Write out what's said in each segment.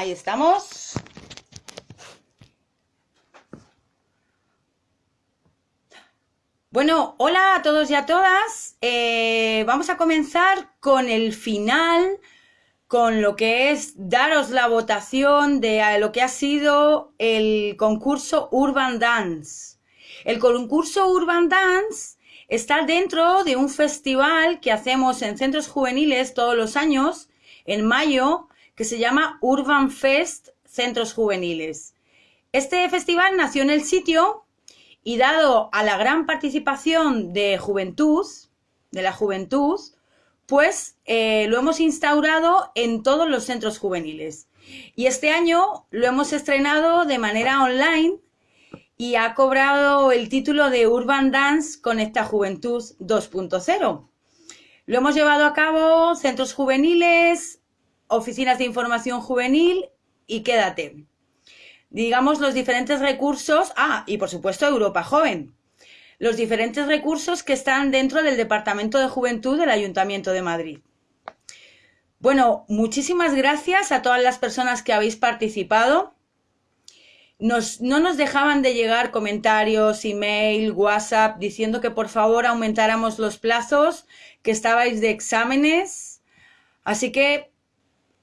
Ahí estamos. Bueno, hola a todos y a todas. Eh, vamos a comenzar con el final, con lo que es daros la votación de lo que ha sido el concurso Urban Dance. El concurso Urban Dance está dentro de un festival que hacemos en centros juveniles todos los años, en mayo, que se llama Urban Fest Centros Juveniles. Este festival nació en el sitio y dado a la gran participación de juventud, de la juventud, pues eh, lo hemos instaurado en todos los centros juveniles. Y este año lo hemos estrenado de manera online y ha cobrado el título de Urban Dance Conecta Juventud 2.0. Lo hemos llevado a cabo centros juveniles, oficinas de información juvenil y quédate digamos, los diferentes recursos, ah, y por supuesto Europa Joven, los diferentes recursos que están dentro del Departamento de Juventud del Ayuntamiento de Madrid. Bueno, muchísimas gracias a todas las personas que habéis participado. Nos, no nos dejaban de llegar comentarios, email, WhatsApp, diciendo que por favor aumentáramos los plazos, que estabais de exámenes. Así que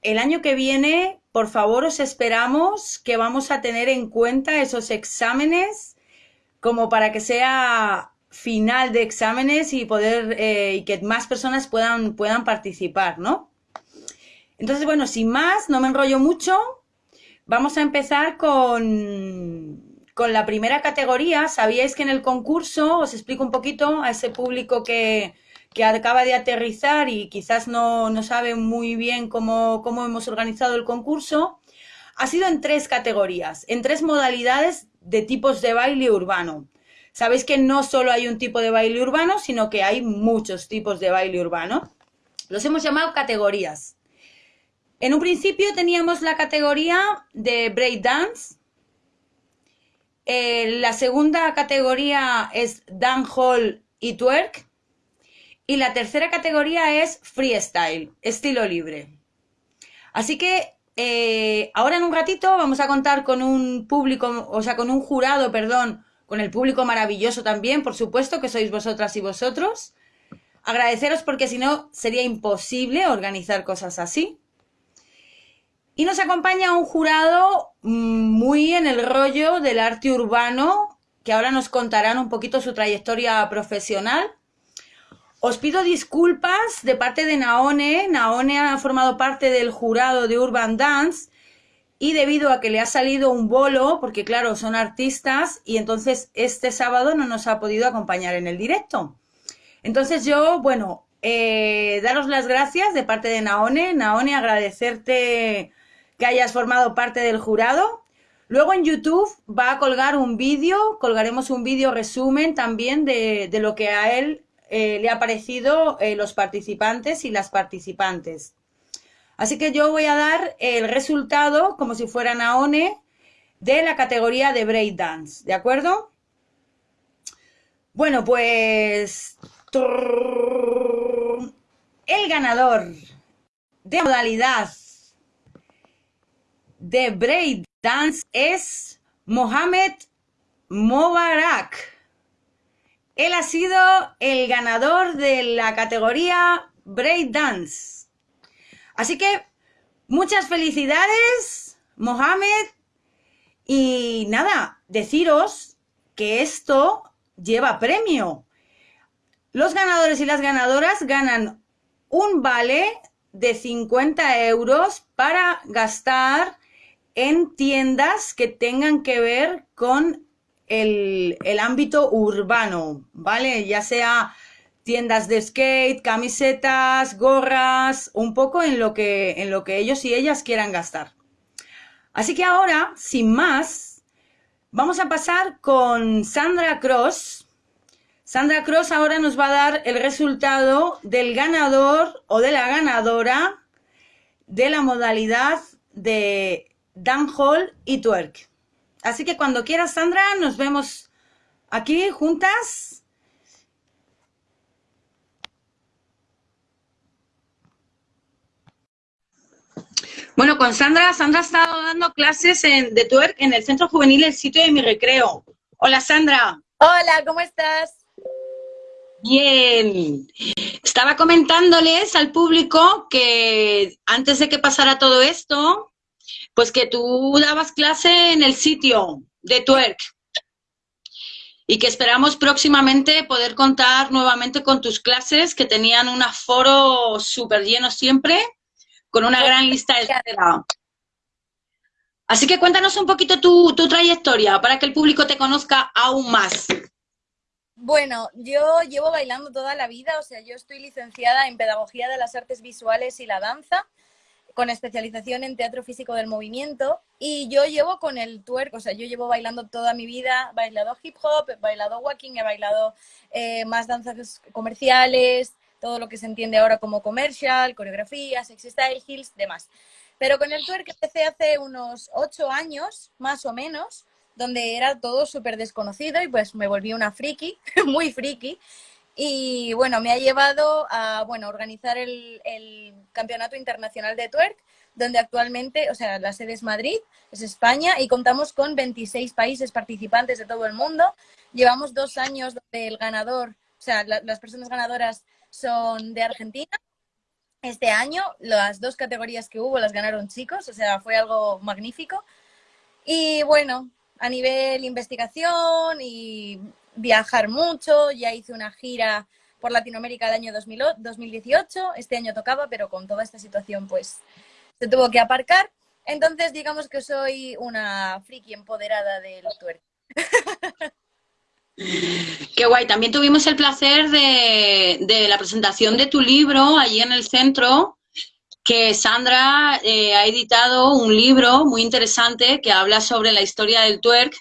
el año que viene por favor, os esperamos que vamos a tener en cuenta esos exámenes como para que sea final de exámenes y poder eh, y que más personas puedan, puedan participar, ¿no? Entonces, bueno, sin más, no me enrollo mucho. Vamos a empezar con, con la primera categoría. Sabíais que en el concurso, os explico un poquito a ese público que, que acaba de aterrizar y quizás no, no sabe muy bien cómo, cómo hemos organizado el concurso, ha sido en tres categorías, en tres modalidades de tipos de baile urbano. Sabéis que no solo hay un tipo de baile urbano, sino que hay muchos tipos de baile urbano. Los hemos llamado categorías. En un principio teníamos la categoría de break dance. Eh, la segunda categoría es dancehall y twerk. Y la tercera categoría es freestyle, estilo libre. Así que eh, ahora en un ratito vamos a contar con un público, o sea, con un jurado, perdón, con el público maravilloso también, por supuesto, que sois vosotras y vosotros. Agradeceros porque si no sería imposible organizar cosas así. Y nos acompaña un jurado mm, muy en el rollo del arte urbano, que ahora nos contarán un poquito su trayectoria profesional. Os pido disculpas de parte de Naone. Naone ha formado parte del jurado de Urban Dance y debido a que le ha salido un bolo, porque claro, son artistas y entonces este sábado no nos ha podido acompañar en el directo. Entonces yo, bueno, eh, daros las gracias de parte de Naone. Naone, agradecerte que hayas formado parte del jurado. Luego en YouTube va a colgar un vídeo, colgaremos un vídeo resumen también de, de lo que a él eh, le ha parecido eh, los participantes y las participantes. Así que yo voy a dar el resultado, como si fuera Naone, de la categoría de breakdance, ¿de acuerdo? Bueno, pues... El ganador de modalidad de breakdance es Mohamed Mobarak. Él ha sido el ganador de la categoría Break Dance. Así que muchas felicidades, Mohamed. Y nada, deciros que esto lleva premio. Los ganadores y las ganadoras ganan un vale de 50 euros para gastar en tiendas que tengan que ver con el, ámbito urbano, ¿vale? Ya sea tiendas de skate, camisetas, gorras, un poco en lo que, en lo que ellos y ellas quieran gastar. Así que ahora, sin más, vamos a pasar con Sandra Cross. Sandra Cross ahora nos va a dar el resultado del ganador o de la ganadora de la modalidad de Hall y Twerk. Así que cuando quieras, Sandra, nos vemos aquí juntas. Bueno, con Sandra, Sandra ha estado dando clases en, de twerk en el Centro Juvenil El Sitio de mi Recreo. Hola, Sandra. Hola, ¿cómo estás? Bien. Estaba comentándoles al público que antes de que pasara todo esto, pues que tú dabas clase en el sitio de twerk y que esperamos próximamente poder contar nuevamente con tus clases que tenían un aforo súper lleno siempre, con una gran lista de espera. Así que cuéntanos un poquito tu, tu trayectoria para que el público te conozca aún más. Bueno, yo llevo bailando toda la vida, o sea, yo estoy licenciada en Pedagogía de las Artes Visuales y la Danza con especialización en teatro físico del movimiento y yo llevo con el twerk, o sea, yo llevo bailando toda mi vida, bailado hip hop, he bailado walking, he bailado eh, más danzas comerciales, todo lo que se entiende ahora como comercial, coreografía, sexy style, heels, demás. Pero con el twerk empecé hace unos ocho años, más o menos, donde era todo súper desconocido y pues me volví una friki, muy friki, y bueno, me ha llevado a bueno, organizar el, Campeonato Internacional de Twerk, donde actualmente, o sea, la sede es Madrid, es España, y contamos con 26 países participantes de todo el mundo. Llevamos dos años donde el ganador, o sea, las personas ganadoras son de Argentina. Este año las dos categorías que hubo las ganaron chicos, o sea, fue algo magnífico. Y bueno, a nivel investigación y viajar mucho, ya hice una gira por Latinoamérica el año 2018, este año tocaba, pero con toda esta situación pues se tuvo que aparcar. Entonces digamos que soy una friki empoderada del tuerto. Qué guay, también tuvimos el placer de, de, la presentación de tu libro allí en el centro, que Sandra eh, ha editado un libro muy interesante que habla sobre la historia del twerk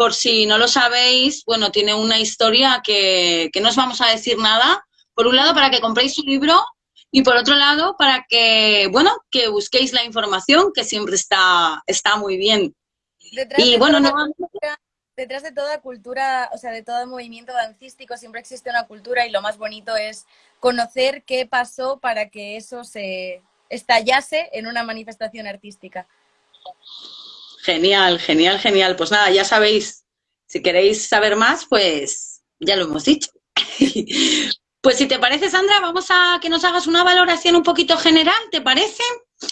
por si no lo sabéis, bueno, tiene una historia que, no os vamos a decir nada. Por un lado, para que compréis su libro y por otro lado, para que, bueno, que busquéis la información, que siempre está, está muy bien. Detrás y bueno, no... detrás de toda cultura, o sea, de todo movimiento dancístico siempre existe una cultura y lo más bonito es conocer qué pasó para que eso se estallase en una manifestación artística. Genial, genial, genial. Pues nada, ya sabéis, si queréis saber más, pues ya lo hemos dicho. pues si te parece, Sandra, vamos a que nos hagas una valoración un poquito general, ¿te parece?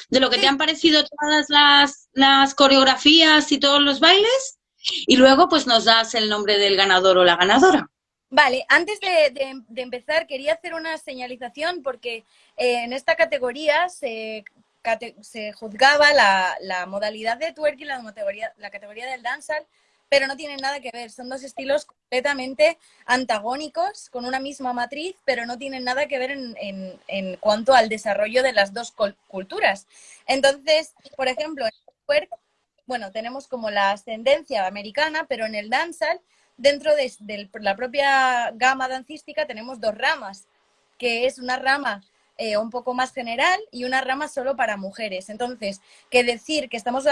De lo que te han parecido todas las, las coreografías y todos los bailes. Y luego, pues nos das el nombre del ganador o la ganadora. Vale, antes de, empezar quería hacer una señalización porque eh, en esta categoría se se juzgaba la, modalidad de twerk y la categoría, la categoría del dancehall, pero no tienen nada que ver, son dos estilos completamente antagónicos, con una misma matriz, pero no tienen nada que ver en, cuanto al desarrollo de las dos culturas. Entonces, por ejemplo, en el twerk, bueno, tenemos como la ascendencia americana, pero en el dancehall, dentro de, la propia gama dancística, tenemos dos ramas, que es una rama eh, un poco más general y una rama solo para mujeres. Entonces, que decir que estamos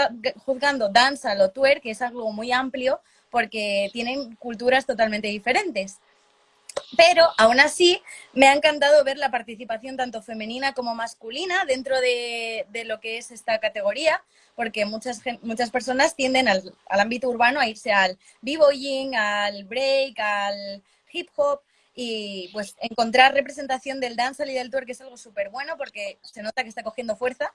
juzgando danza o twerk, que es algo muy amplio, porque tienen culturas totalmente diferentes. Pero aún así me ha encantado ver la participación tanto femenina como masculina dentro de, lo que es esta categoría, porque muchas, muchas personas tienden al, al ámbito urbano a irse al b-boying, al break, al hip hop, y pues encontrar representación del dancehall y del twerk es algo súper bueno porque se nota que está cogiendo fuerza.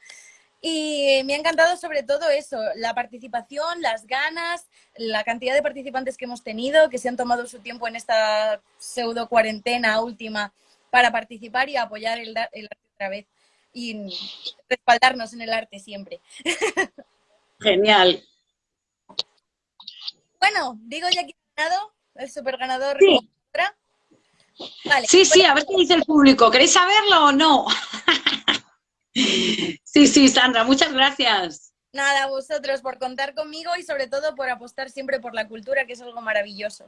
Y me ha encantado sobre todo eso, la participación, las ganas, la cantidad de participantes que hemos tenido, que se han tomado su tiempo en esta pseudo cuarentena última para participar y apoyar el, el arte otra vez y respaldarnos en el arte siempre. Genial. Bueno, digo ya que ganado, el super ganador. sí, sí, a ver qué dice el público. ¿Queréis saberlo o no? sí, sí, Sandra, muchas gracias. Nada, vosotros por contar conmigo y sobre todo por apostar siempre por la cultura, que es algo maravilloso.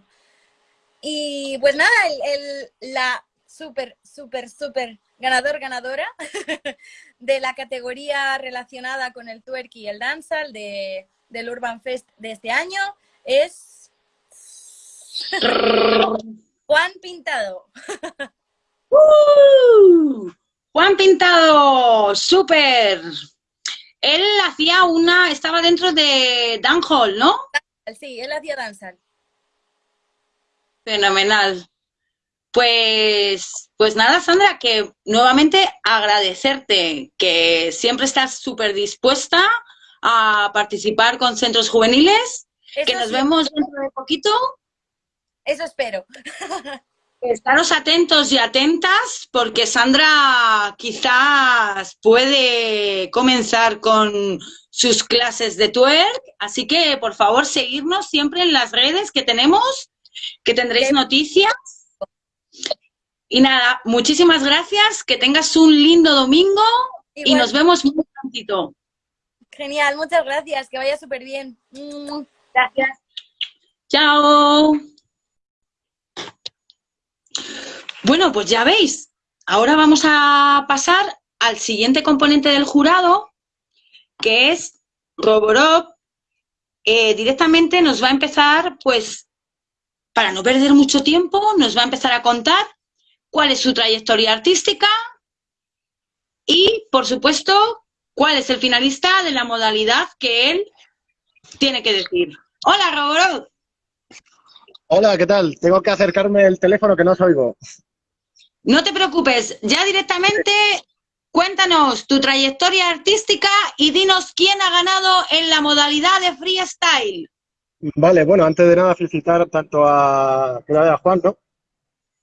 Y pues nada, la súper, súper, súper ganador, ganadora de la categoría relacionada con el twerk y el dancehall de, del Urban Fest de este año es... Juan Pintado. ¡Uh! Juan Pintado, súper. él hacía una, estaba dentro de Dan Hall, ¿no? Sí, él hacía danzar. Fenomenal. Pues, pues nada, Sandra, que nuevamente agradecerte que siempre estás súper dispuesta a participar con centros juveniles, que nos vemos dentro de poquito. Eso espero. Estaros atentos y atentas porque Sandra quizás puede comenzar con sus clases de twerk, así que por favor seguirnos siempre en las redes que tenemos, que tendréis noticias. Y nada, muchísimas gracias, que tengas un lindo domingo y nos vemos muy prontito. Genial, muchas gracias, que vaya súper bien. Gracias. Chao. Bueno, pues ya veis, ahora vamos a pasar al siguiente componente del jurado, que es Roborov. Eh, directamente nos va a empezar, pues, para no perder mucho tiempo, nos va a empezar a contar cuál es su trayectoria artística y, por supuesto, cuál es el finalista de la modalidad que él tiene que decir. Hola, Roborov. Hola, ¿qué tal? Tengo que acercarme el teléfono que no os oigo. No te preocupes, ya directamente cuéntanos tu trayectoria artística y dinos quién ha ganado en la modalidad de freestyle. Vale, bueno, antes de nada felicitar tanto a, a Juan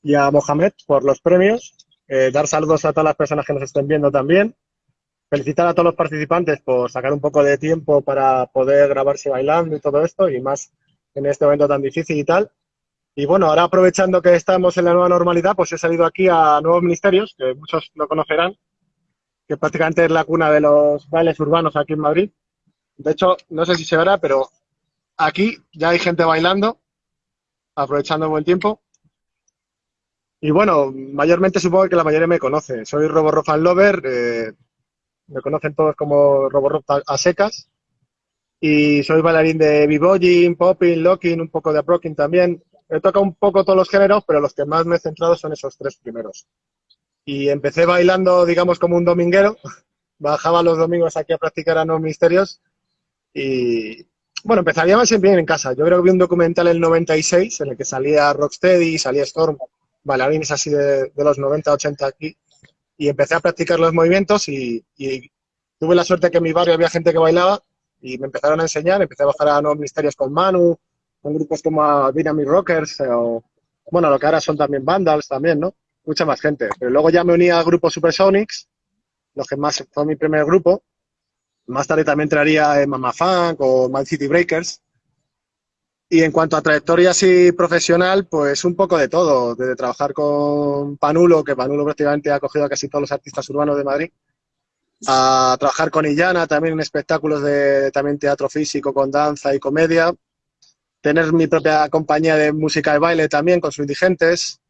y a Mohamed por los premios, eh, dar saludos a todas las personas que nos estén viendo también, felicitar a todos los participantes por sacar un poco de tiempo para poder grabarse bailando y todo esto, y más en este evento tan difícil y tal. Y bueno, ahora aprovechando que estamos en la nueva normalidad, pues he salido aquí a Nuevos Ministerios, que muchos lo conocerán, que prácticamente es la cuna de los bailes urbanos aquí en Madrid. De hecho, no sé si se verá, pero aquí ya hay gente bailando, aprovechando buen tiempo. Y bueno, mayormente supongo que la mayoría me conoce. Soy Robo Fan Lover, eh, me conocen todos como Robo a secas. Y soy bailarín de b-boying, popping, locking, un poco de aprocking también he tocado un poco todos los géneros, pero los que más me he centrado son esos tres primeros. Y empecé bailando, digamos, como un dominguero. Bajaba los domingos aquí a practicar a nuevos misterios. Y bueno, empezaría más bien en casa. Yo creo que vi un documental en el 96 en el que salía Rocksteady, salía Storm, bailarines así de, los 90, 80 aquí. Y empecé a practicar los movimientos y, y tuve la suerte que en mi barrio había gente que bailaba y me empezaron a enseñar. Empecé a bajar a nuevos misterios con Manu, con grupos como Dynamic Rockers eh, o, bueno, lo que ahora son también Vandals también, ¿no? Mucha más gente. Pero luego ya me uní al grupo Supersonics, los que más fue mi primer grupo. Más tarde también entraría en Mama Funk o Man City Breakers. Y en cuanto a trayectoria así profesional, pues un poco de todo. Desde trabajar con Panulo, que Panulo prácticamente ha cogido a casi todos los artistas urbanos de Madrid, a trabajar con Illana también en espectáculos de también teatro físico, con danza y comedia, tener mi propia compañía de música y baile también con sus indigentes,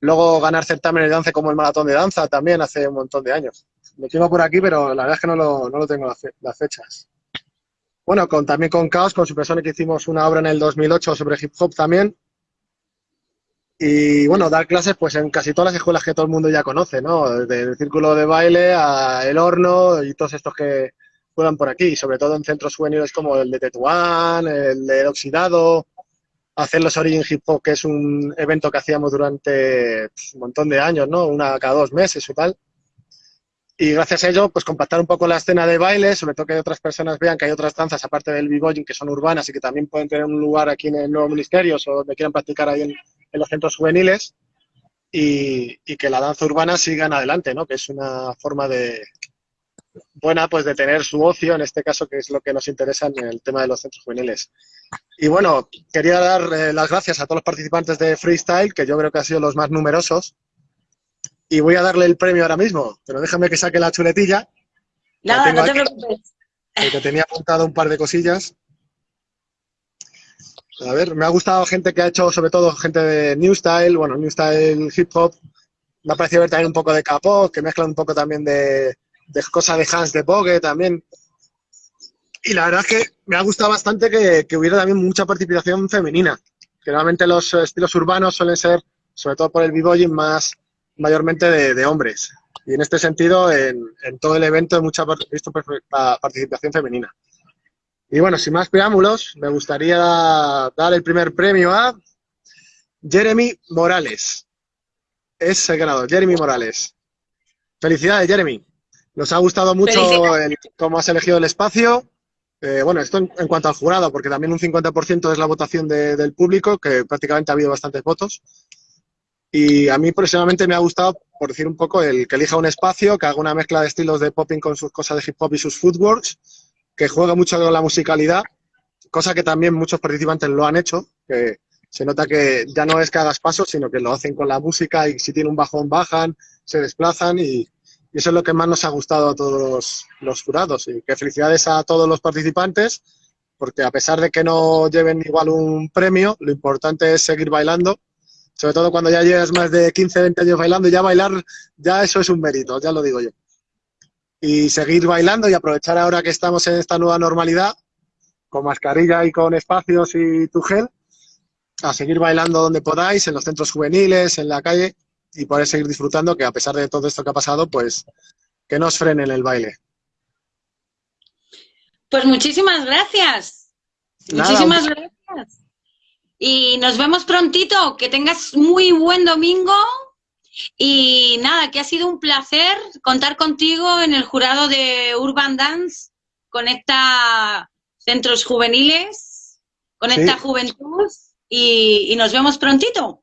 luego ganar certámenes de danza como el maratón de danza también hace un montón de años. Me tengo por aquí, pero la verdad es que no lo, no lo tengo las, fechas. Bueno, con, también con Chaos, con Supersonic hicimos una obra en el 2008 sobre hip hop también. Y bueno, dar clases pues en casi todas las escuelas que todo el mundo ya conoce, ¿no? Desde el círculo de baile a el horno y todos estos que, juegan por aquí, sobre todo en centros juveniles como el de Tetuán, el de Oxidado, hacer los Origin Hip Hop, que es un evento que hacíamos durante pues, un montón de años, ¿no? Una cada dos meses o tal. Y gracias a ello, pues compactar un poco la escena de baile, sobre todo que otras personas vean que hay otras danzas, aparte del b que son urbanas y que también pueden tener un lugar aquí en el Nuevo Ministerio o donde quieran practicar ahí en, los centros juveniles. Y, y, que la danza urbana siga en adelante, ¿no? Que es una forma de, buena pues de tener su ocio, en este caso, que es lo que nos interesa en el tema de los centros juveniles. Y bueno, quería dar eh, las gracias a todos los participantes de Freestyle, que yo creo que han sido los más numerosos. Y voy a darle el premio ahora mismo, pero déjame que saque la chuletilla. Nada, no te preocupes. Porque tenía apuntado un par de cosillas. A ver, me ha gustado gente que ha hecho, sobre todo gente de New Style, bueno, New Style Hip Hop. Me ha parecido ver también un poco de capó, que mezclan un poco también de, de cosas de Hans de Bogue también. Y la verdad es que me ha gustado bastante que, hubiera también mucha participación femenina. Que los estilos urbanos suelen ser, sobre todo por el b más, mayormente de, hombres. Y en este sentido, en, todo el evento he mucha, visto participación femenina. Y bueno, sin más preámbulos, me gustaría dar el primer premio a Jeremy Morales. Es el ganador, Jeremy Morales. Felicidades, Jeremy. Nos ha gustado mucho cómo has elegido el espacio. Eh, bueno, esto en, cuanto al jurado, porque también un 50% es la votación del público, que prácticamente ha habido bastantes votos. Y a mí personalmente me ha gustado, por decir un poco, el que elija un espacio, que haga una mezcla de estilos de popping con sus cosas de hip hop y sus footworks, que juega mucho con la musicalidad, cosa que también muchos participantes lo han hecho, que se nota que ya no es que hagas pasos, sino que lo hacen con la música y si tiene un bajón bajan, se desplazan y, eso es lo que más nos ha gustado a todos los, jurados. Y que felicidades a todos los participantes, porque a pesar de que no lleven igual un premio, lo importante es seguir bailando, sobre todo cuando ya llevas más de 15, 20 años bailando, ya bailar, ya eso es un mérito, ya lo digo yo. Y seguir bailando y aprovechar ahora que estamos en esta nueva normalidad, con mascarilla y con espacios y tu gel, a seguir bailando donde podáis, en los centros juveniles, en la calle, y poder seguir disfrutando, que a pesar de todo esto que ha pasado, pues que no os frenen el baile. Pues muchísimas gracias. muchísimas gracias. Y nos vemos prontito. Que tengas muy buen domingo. Y nada, que ha sido un placer contar contigo en el jurado de Urban Dance. Conecta centros juveniles, conecta juventud y nos vemos prontito.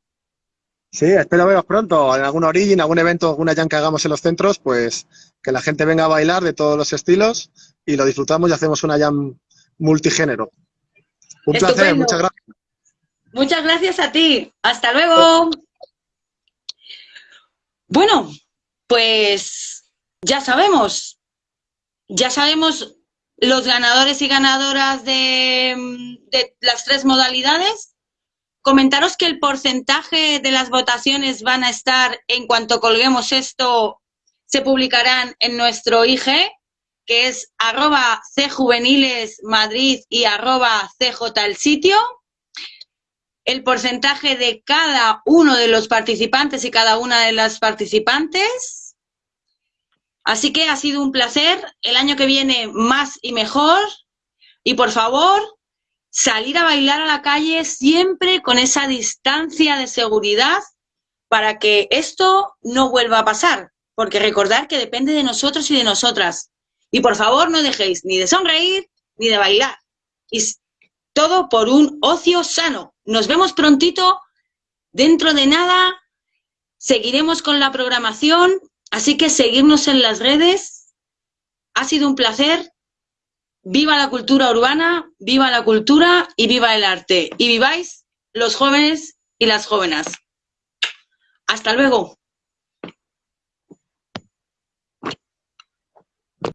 Sí, espero veros pronto en algún origin, algún evento, alguna jam que hagamos en los centros, pues que la gente venga a bailar de todos los estilos y lo disfrutamos y hacemos una jam multigénero. Un placer, muchas gracias. Muchas gracias a ti. Hasta luego. Bueno, pues ya sabemos, ya sabemos los ganadores y ganadoras de, de las tres modalidades Comentaros que el porcentaje de las votaciones van a estar, en cuanto colguemos esto, se publicarán en nuestro IG, que es arroba cjuvenilesmadrid y arroba cj el porcentaje de cada uno de los participantes y cada una de las participantes. Así que ha sido un placer. El año que viene más y mejor. Y por favor, salir a bailar a la calle siempre con esa distancia de seguridad para que esto no vuelva a pasar. Porque recordar que depende de nosotros y de nosotras. Y por favor no dejéis ni de sonreír ni de bailar. Y todo por un ocio sano. Nos vemos prontito. Dentro de nada seguiremos con la programación. Así que seguirnos en las redes. Ha sido un placer. Viva la cultura urbana, viva la cultura y viva el arte. Y viváis los jóvenes y las jóvenes. Hasta luego.